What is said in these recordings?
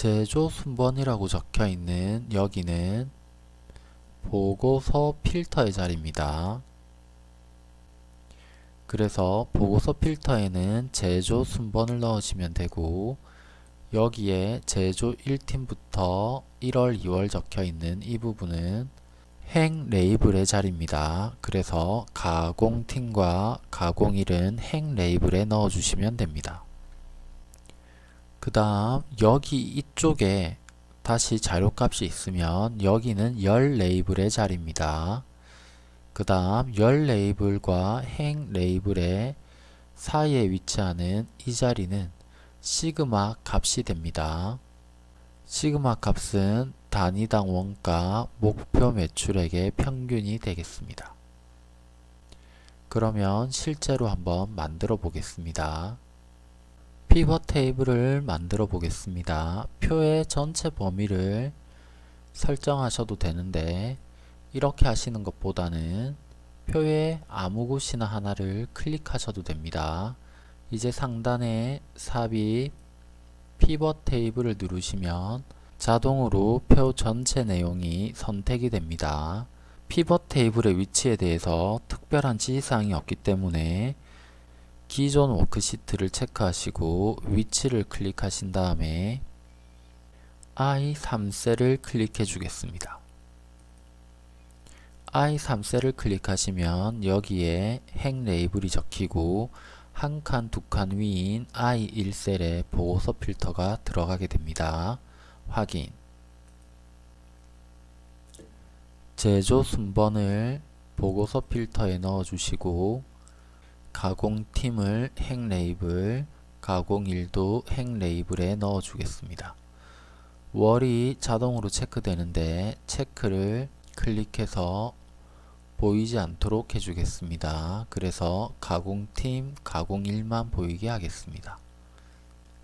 제조 순번이라고 적혀 있는 여기는 보고서 필터의 자리입니다. 그래서 보고서 필터에는 제조 순번을 넣으시면 되고 여기에 제조 1팀부터 1월 2월 적혀 있는 이 부분은 행 레이블의 자리입니다. 그래서 가공팀과 가공일은 행 레이블에 넣어 주시면 됩니다. 그 다음 여기 이쪽에 다시 자료값이 있으면 여기는 열 레이블의 자리입니다. 그 다음 열 레이블과 행 레이블의 사이에 위치하는 이 자리는 시그마 값이 됩니다. 시그마 값은 단위당 원가 목표 매출액의 평균이 되겠습니다. 그러면 실제로 한번 만들어 보겠습니다. 피벗 테이블을 만들어 보겠습니다. 표의 전체 범위를 설정하셔도 되는데 이렇게 하시는 것보다는 표의 아무 곳이나 하나를 클릭하셔도 됩니다. 이제 상단에 삽입 피벗 테이블을 누르시면 자동으로 표 전체 내용이 선택이 됩니다. 피벗 테이블의 위치에 대해서 특별한 지시사항이 없기 때문에 기존 워크시트를 체크하시고 위치를 클릭하신 다음에 I3셀을 클릭해 주겠습니다. I3셀을 클릭하시면 여기에 행 레이블이 적히고 한 칸, 두 칸 위인 I1셀에 보고서 필터가 들어가게 됩니다. 확인 제조 순번을 보고서 필터에 넣어 주시고 가공팀을 행 레이블, 가공일도 행 레이블에 넣어 주겠습니다. 월이 자동으로 체크되는데 체크를 클릭해서 보이지 않도록 해주겠습니다. 그래서 가공팀, 가공일만 보이게 하겠습니다.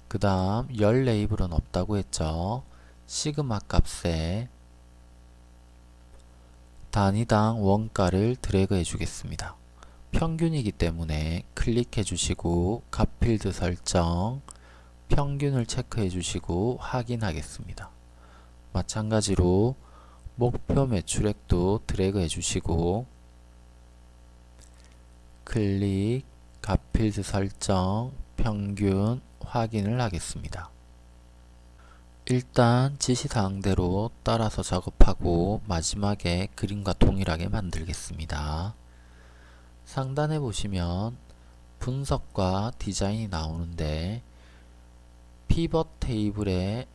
그 다음 열 레이블은 없다고 했죠. 시그마 값에 단위당 원가를 드래그 해주겠습니다. 평균이기 때문에 클릭해 주시고 값필드 설정 평균을 체크해 주시고 확인하겠습니다. 마찬가지로 목표 매출액도 드래그 해 주시고 클릭, 값필드 설정, 평균 확인을 하겠습니다. 일단 지시사항대로 따라서 작업하고 마지막에 그림과 동일하게 만들겠습니다. 상단에 보시면 분석과 디자인이 나오는데 피벗 테이블에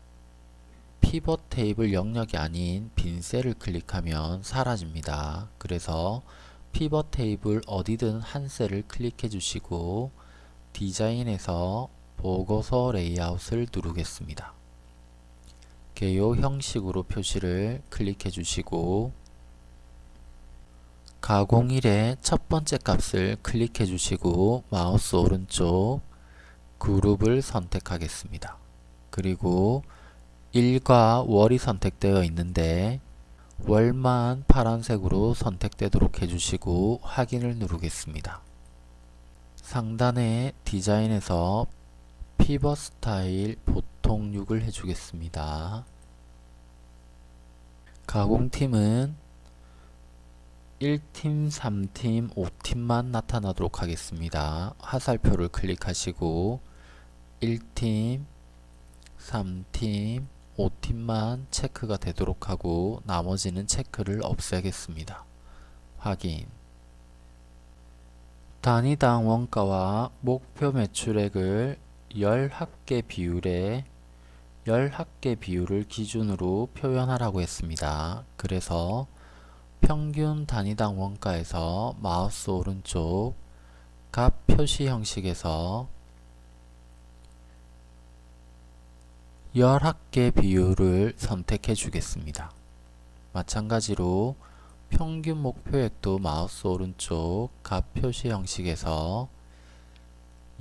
피벗 테이블 영역이 아닌 빈 셀을 클릭하면 사라집니다. 그래서 피벗 테이블 어디든 한 셀을 클릭해 주시고 디자인에서 보고서 레이아웃을 누르겠습니다. 개요 형식으로 표시를 클릭해 주시고 가공일의 첫 번째 값을 클릭해 주시고 마우스 오른쪽 그룹을 선택하겠습니다. 그리고 일과 월이 선택되어 있는데 월만 파란색으로 선택되도록 해주시고 확인을 누르겠습니다. 상단에 디자인에서 피벗 스타일 보통 6을 해주겠습니다. 가공팀은 1팀, 3팀, 5팀만 나타나도록 하겠습니다. 화살표를 클릭하시고 1팀, 3팀, 5팀만 체크가 되도록 하고 나머지는 체크를 없애겠습니다. 확인 단위당 원가와 목표 매출액을 10합계 비율에 10합계 비율을 기준으로 표현하라고 했습니다. 그래서 평균 단위당 원가에서 마우스 오른쪽 값 표시 형식에서 열합계 비율을 선택해 주겠습니다. 마찬가지로 평균 목표액도 마우스 오른쪽 값 표시 형식에서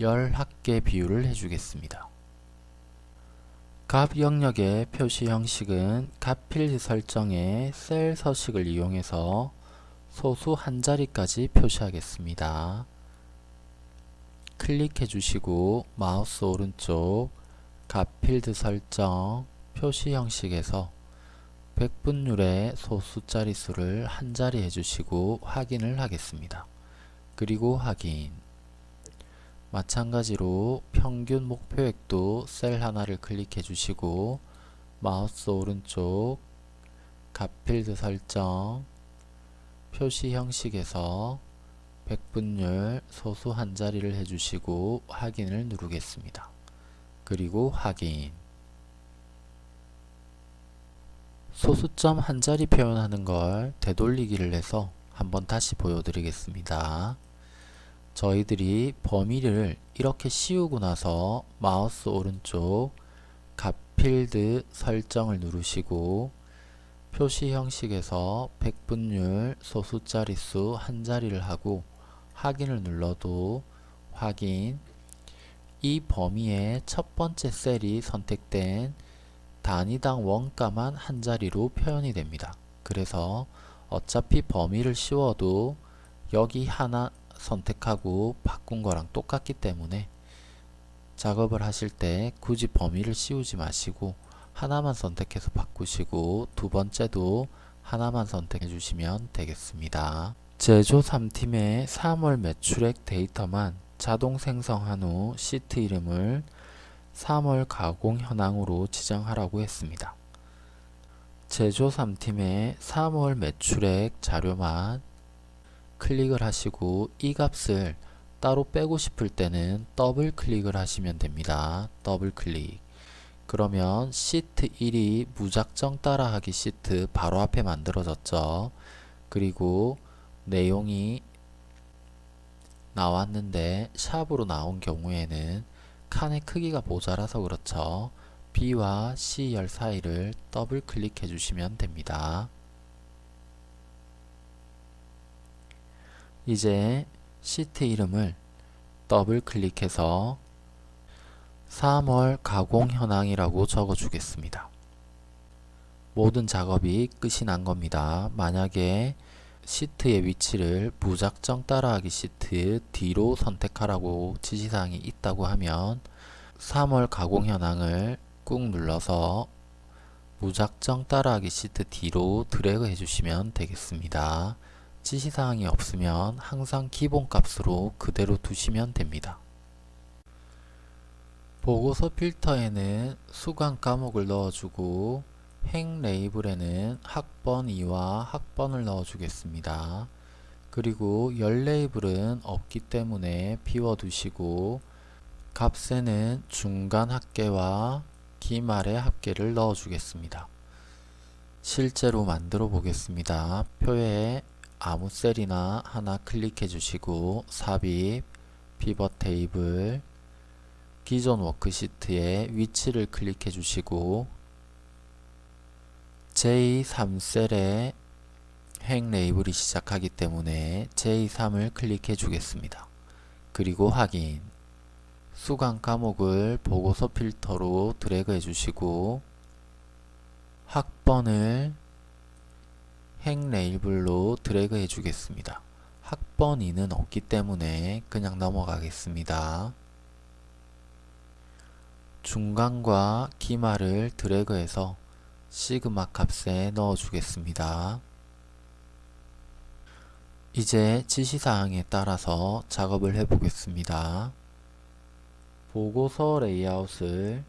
열합계 비율을 해주겠습니다. 값 영역의 표시 형식은 값 필드 설정의 셀 서식을 이용해서 소수 한 자리까지 표시하겠습니다. 클릭해 주시고 마우스 오른쪽 값 필드 설정 표시 형식에서 백분율의 소수 자릿수를 한 자리 해주시고 확인을 하겠습니다. 그리고 확인 마찬가지로 평균 목표액도 셀 하나를 클릭해 주시고 마우스 오른쪽 값필드 설정 표시 형식에서 백분율 소수 한 자리를 해주시고 확인을 누르겠습니다. 그리고 확인 소수점 한 자리 표현하는 걸 되돌리기를 해서 한번 다시 보여드리겠습니다. 저희들이 범위를 이렇게 씌우고 나서 마우스 오른쪽 값 필드 설정을 누르시고 표시 형식에서 백분율 소수 자릿수 한 자리를 하고 확인을 눌러도 확인 이 범위의 첫 번째 셀이 선택된 단위당 원가만 한 자리로 표현이 됩니다. 그래서 어차피 범위를 씌워도 여기 하나 선택하고 바꾼 거랑 똑같기 때문에 작업을 하실 때 굳이 범위를 씌우지 마시고 하나만 선택해서 바꾸시고 두 번째도 하나만 선택해 주시면 되겠습니다. 제조 3팀의 3월 매출액 데이터만 자동 생성한 후 시트 이름을 3월 가공 현황으로 지정하라고 했습니다. 제조 3팀의 3월 매출액 자료만 클릭을 하시고 이 값을 따로 빼고 싶을 때는 더블 클릭을 하시면 됩니다. 더블 클릭 그러면 시트 1이 무작정 따라하기 시트 바로 앞에 만들어졌죠. 그리고 내용이 나왔는데 샵으로 나온 경우에는 칸의 크기가 모자라서 그렇죠. B와 C열 사이를 더블 클릭해 주시면 됩니다. 이제 시트 이름을 더블 클릭해서 3월 가공 현황이라고 적어 주겠습니다. 모든 작업이 끝이 난 겁니다. 만약에 시트의 위치를 무작정 따라하기 시트 뒤로 선택하라고 지시사항이 있다고 하면 3월 가공 현황을 꾹 눌러서 무작정 따라하기 시트 뒤로 드래그 해주시면 되겠습니다. 지시사항이 없으면 항상 기본값으로 그대로 두시면 됩니다. 보고서 필터에는 수강 과목을 넣어주고 행 레이블에는 학번 2와 학번을 넣어주겠습니다. 그리고 열 레이블은 없기 때문에 비워두시고 값에는 중간 합계와 기말의 합계를 넣어주겠습니다. 실제로 만들어 보겠습니다. 표에 아무 셀이나 하나 클릭해 주시고 삽입, 피벗 테이블, 기존 워크시트의 위치를 클릭해 주시고 J3셀에 행 레이블이 시작하기 때문에 J3을 클릭해 주겠습니다. 그리고 확인 수강 과목을 보고서 필터로 드래그 해주시고 학번을 행 레이블로 드래그 해주겠습니다. 학번 2는 없기 때문에 그냥 넘어가겠습니다. 중간과 기말을 드래그해서 시그마 값에 넣어 주겠습니다. 이제 지시사항에 따라서 작업을 해 보겠습니다. 보고서 레이아웃을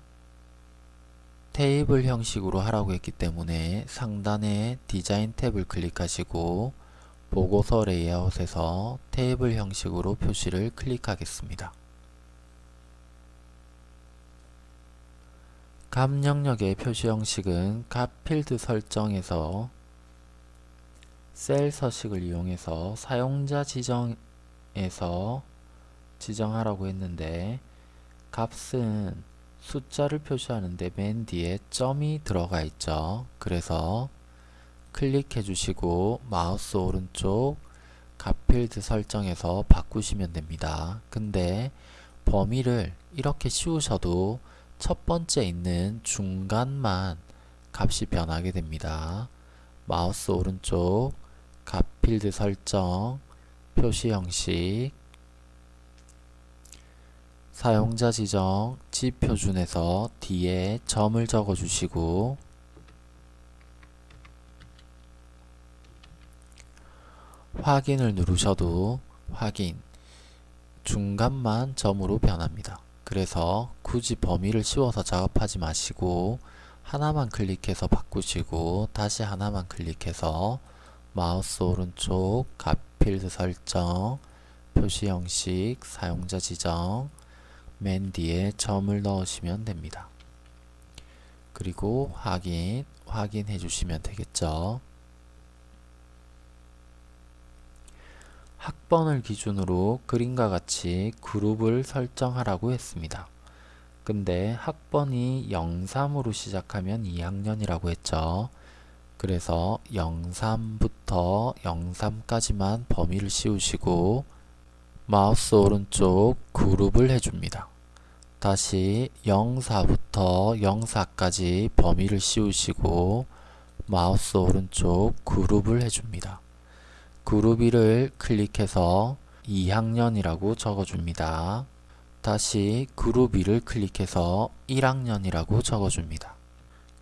테이블 형식으로 하라고 했기 때문에 상단에 디자인 탭을 클릭하시고 보고서 레이아웃에서 테이블 형식으로 표시를 클릭하겠습니다. 값 영역의 표시 형식은 값 필드 설정에서 셀 서식을 이용해서 사용자 지정에서 지정하라고 했는데 값은 숫자를 표시하는데 맨 뒤에 점이 들어가 있죠. 그래서 클릭해 주시고 마우스 오른쪽 값필드 설정에서 바꾸시면 됩니다. 근데 범위를 이렇게 씌우셔도 첫 번째 있는 중간만 값이 변하게 됩니다. 마우스 오른쪽 값 필드 설정 표시 형식 사용자 지정 지표준에서 뒤에 점을 적어 주시고 확인을 누르셔도 확인 중간만 점으로 변합니다. 그래서 굳이 범위를 씌워서 작업하지 마시고 하나만 클릭해서 바꾸시고 다시 하나만 클릭해서 마우스 오른쪽 값필드 설정 표시 형식 사용자 지정 맨 뒤에 점을 넣으시면 됩니다. 그리고 확인 확인해 주시면 되겠죠. 학번을 기준으로 그림과 같이 그룹을 설정하라고 했습니다. 근데 학번이 03으로 시작하면 2학년이라고 했죠. 그래서 03부터 03까지만 범위를 씌우시고 마우스 오른쪽 그룹을 해줍니다. 다시 04부터 04까지 범위를 씌우시고 마우스 오른쪽 그룹을 해줍니다. 그룹 1을 클릭해서 2학년이라고 적어줍니다. 다시 그룹 2를 클릭해서 1학년이라고 적어줍니다.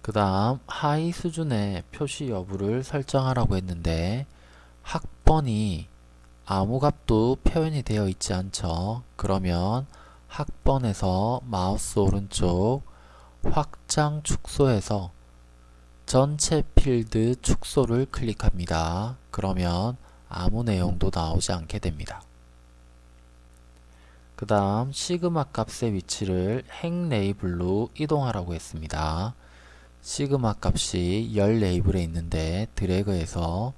그 다음 하위 수준의 표시 여부를 설정하라고 했는데 학번이 아무 값도 표현이 되어 있지 않죠. 그러면 학번에서 마우스 오른쪽 확장 축소에서 전체 필드 축소를 클릭합니다. 그러면 아무 내용도 나오지 않게 됩니다. 그 다음 시그마 값의 위치를 행 레이블로 이동하라고 했습니다. 시그마 값이 열 레이블에 있는데 드래그해서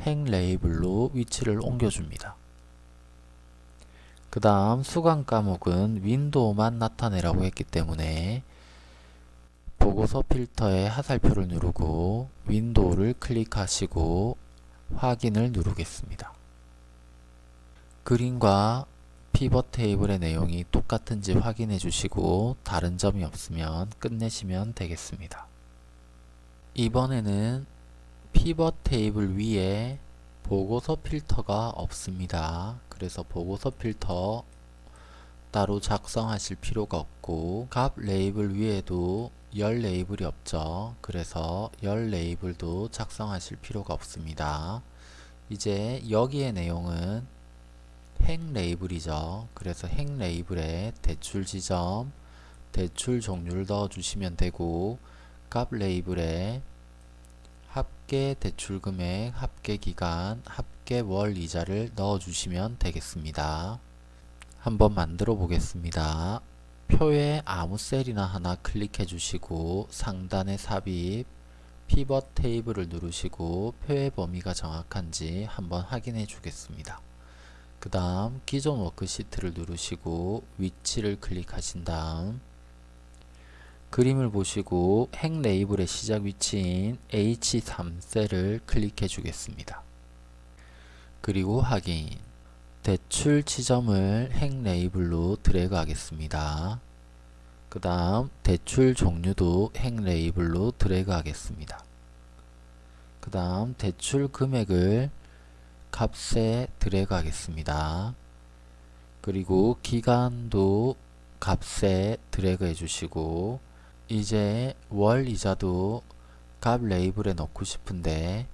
행 레이블로 위치를 옮겨줍니다. 그 다음 수강 과목은 윈도우만 나타내라고 했기 때문에 보고서 필터의 화살표를 누르고 윈도우를 클릭하시고 확인을 누르겠습니다. 그림과 피벗 테이블의 내용이 똑같은지 확인해 주시고 다른 점이 없으면 끝내시면 되겠습니다. 이번에는 피벗 테이블 위에 보고서 필터가 없습니다. 그래서 보고서 필터 따로 작성하실 필요가 없고 값 레이블 위에도 열 레이블이 없죠. 그래서 열 레이블도 작성하실 필요가 없습니다. 이제 여기의 내용은 행 레이블이죠. 그래서 행 레이블에 대출 지점, 대출 종류를 넣어주시면 되고 값 레이블에 합계 대출 금액, 합계 기간, 합계 월 이자를 넣어주시면 되겠습니다. 한번 만들어 보겠습니다. 표에 아무 셀이나 하나 클릭해 주시고 상단에 삽입, 피벗 테이블을 누르시고 표의 범위가 정확한지 한번 확인해 주겠습니다. 그 다음 기존 워크시트를 누르시고 위치를 클릭하신 다음 그림을 보시고 행 레이블의 시작 위치인 H3셀을 클릭해 주겠습니다. 그리고 확인 대출 지점을 행 레이블로 드래그 하겠습니다. 그 다음 대출 종류도 행 레이블로 드래그 하겠습니다. 그 다음 대출 금액을 값에 드래그 하겠습니다. 그리고 기간도 값에 드래그 해주시고 이제 월 이자도 값 레이블에 넣고 싶은데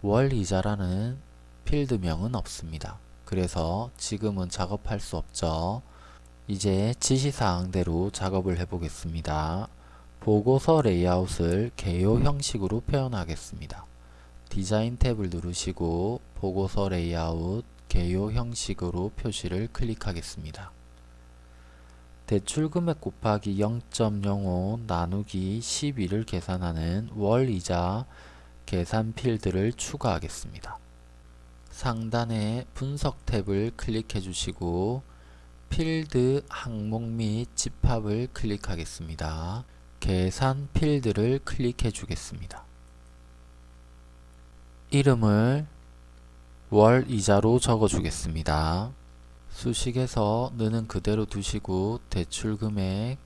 월 이자라는 필드명은 없습니다. 그래서 지금은 작업할 수 없죠. 이제 지시사항대로 작업을 해보겠습니다. 보고서 레이아웃을 개요 형식으로 표현하겠습니다. 디자인 탭을 누르시고 보고서 레이아웃 개요 형식으로 표시를 클릭하겠습니다. 대출금액 곱하기 0.05 나누기 12를 계산하는 월이자 계산 필드를 추가하겠습니다. 상단의 분석 탭을 클릭해 주시고 필드 항목 및 집합을 클릭하겠습니다. 계산 필드를 클릭해 주겠습니다. 이름을 월 이자로 적어 주겠습니다. 수식에서 느는 그대로 두시고 대출금액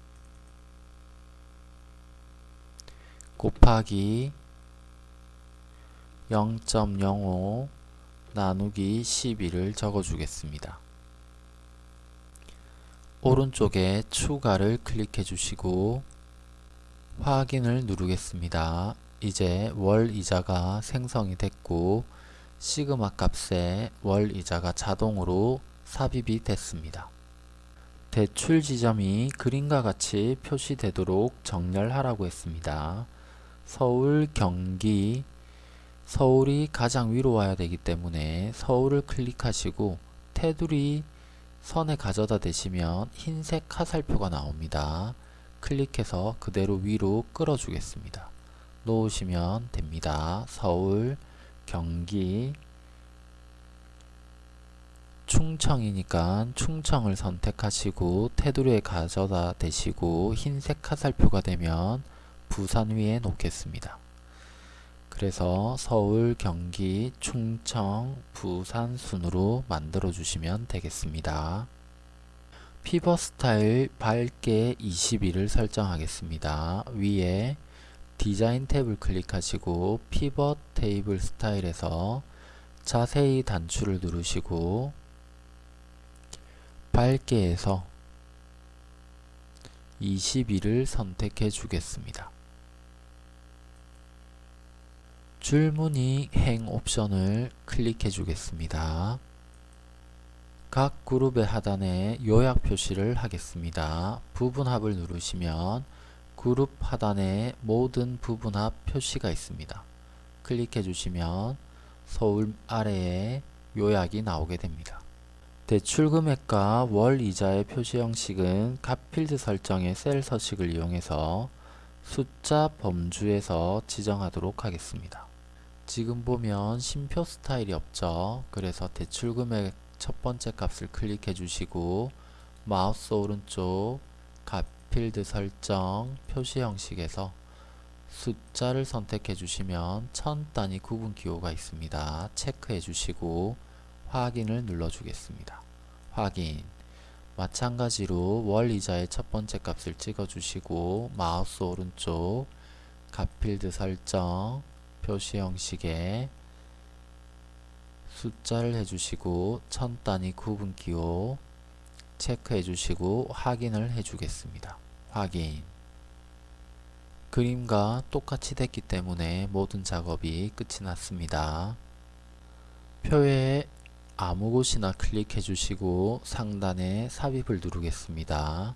곱하기 0.05 나누기 12를 적어 주겠습니다. 오른쪽에 추가를 클릭해 주시고 확인을 누르겠습니다. 이제 월 이자가 생성이 됐고 시그마 값에 월 이자가 자동으로 삽입이 됐습니다. 대출 지점이 그림과 같이 표시되도록 정렬하라고 했습니다. 서울, 경기, 서울이 가장 위로 와야 되기 때문에 서울을 클릭하시고 테두리 선에 가져다 대시면 흰색 화살표가 나옵니다. 클릭해서 그대로 위로 끌어주겠습니다. 놓으시면 됩니다. 서울, 경기, 충청이니까 충청을 선택하시고 테두리에 가져다 대시고 흰색 화살표가 되면 부산 위에 놓겠습니다. 그래서 서울, 경기, 충청, 부산 순으로 만들어 주시면 되겠습니다. 피벗 스타일 밝게 21을 설정하겠습니다. 위에 디자인 탭을 클릭하시고 피벗 테이블 스타일에서 자세히 단추를 누르시고 밝게에서 21을 선택해 주겠습니다. 줄무늬 행 옵션을 클릭해 주겠습니다. 각 그룹의 하단에 요약 표시를 하겠습니다. 부분합을 누르시면 그룹 하단에 모든 부분합 표시가 있습니다. 클릭해 주시면 서울 아래에 요약이 나오게 됩니다. 대출금액과 월 이자의 표시 형식은 값필드 설정의 셀 서식을 이용해서 숫자 범주에서 지정하도록 하겠습니다. 지금 보면 심표 스타일이 없죠. 그래서 대출금액 첫 번째 값을 클릭해 주시고 마우스 오른쪽 값 필드 설정 표시 형식에서 숫자를 선택해 주시면 천 단위 구분 기호가 있습니다. 체크해 주시고 확인을 눌러 주겠습니다. 확인 마찬가지로 월 이자의 첫 번째 값을 찍어 주시고 마우스 오른쪽 값필드 설정 표시 형식에 숫자를 해주시고 천 단위 구분 기호 체크해 주시고 확인을 해 주겠습니다. 확인 그림과 똑같이 됐기 때문에 모든 작업이 끝이 났습니다. 표에 아무 곳이나 클릭해 주시고 상단에 삽입을 누르겠습니다.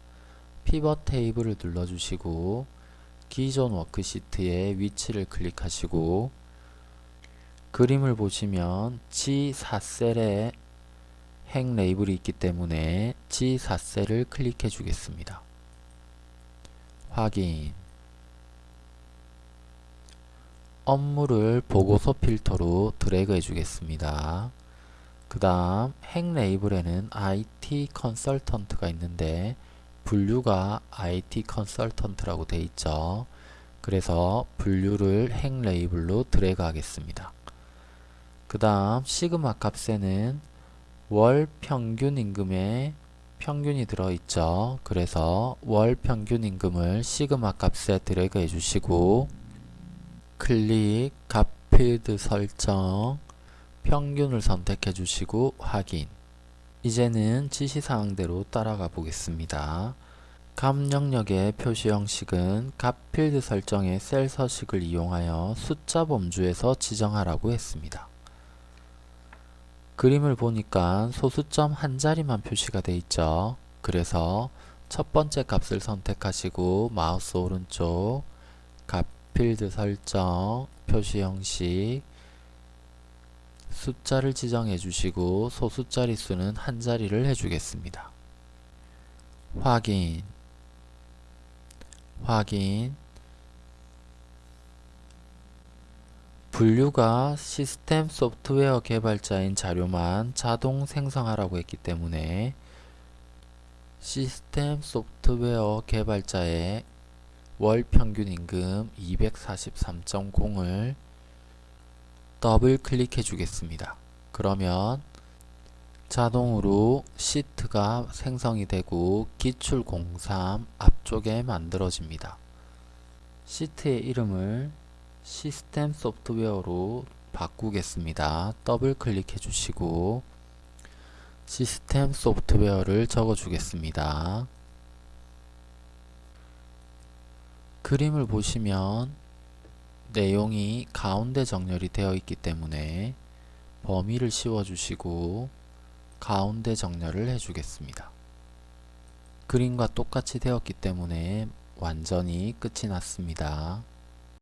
피벗 테이블을 눌러 주시고 기존 워크시트의 위치를 클릭하시고 그림을 보시면 G4셀에 행 레이블이 있기 때문에 G4셀을 클릭해 주겠습니다. 확인 업무를 보고서 필터로 드래그 해주겠습니다. 그 다음 행 레이블에는 IT 컨설턴트가 있는데 분류가 IT 컨설턴트라고 되어 있죠. 그래서 분류를 행 레이블로 드래그 하겠습니다. 그 다음 시그마 값에는 월 평균 임금에 평균이 들어있죠. 그래서 월 평균 임금을 시그마 값에 드래그 해주시고 클릭 값 필드 설정 평균을 선택해 주시고 확인 이제는 지시사항대로 따라가 보겠습니다. 값 영역의 표시 형식은 값 필드 설정의 셀 서식을 이용하여 숫자 범주에서 지정하라고 했습니다. 그림을 보니까 소수점 한 자리만 표시가 되어 있죠. 그래서 첫 번째 값을 선택하시고 마우스 오른쪽 값 필드 설정 표시 형식 숫자를 지정해 주시고 소수자리 수는 한 자리를 해주겠습니다. 확인 확인 분류가 시스템 소프트웨어 개발자인 자료만 자동 생성하라고 했기 때문에 시스템 소프트웨어 개발자의 월 평균 임금 243.0을 더블 클릭해 주겠습니다. 그러면 자동으로 시트가 생성이 되고 기출 03 앞쪽에 만들어집니다. 시트의 이름을 시스템 소프트웨어로 바꾸겠습니다. 더블 클릭해 주시고 시스템 소프트웨어를 적어 주겠습니다. 그림을 보시면 내용이 가운데 정렬이 되어 있기 때문에 범위를 씌워 주시고 가운데 정렬을 해 주겠습니다. 그림과 똑같이 되었기 때문에 완전히 끝이 났습니다.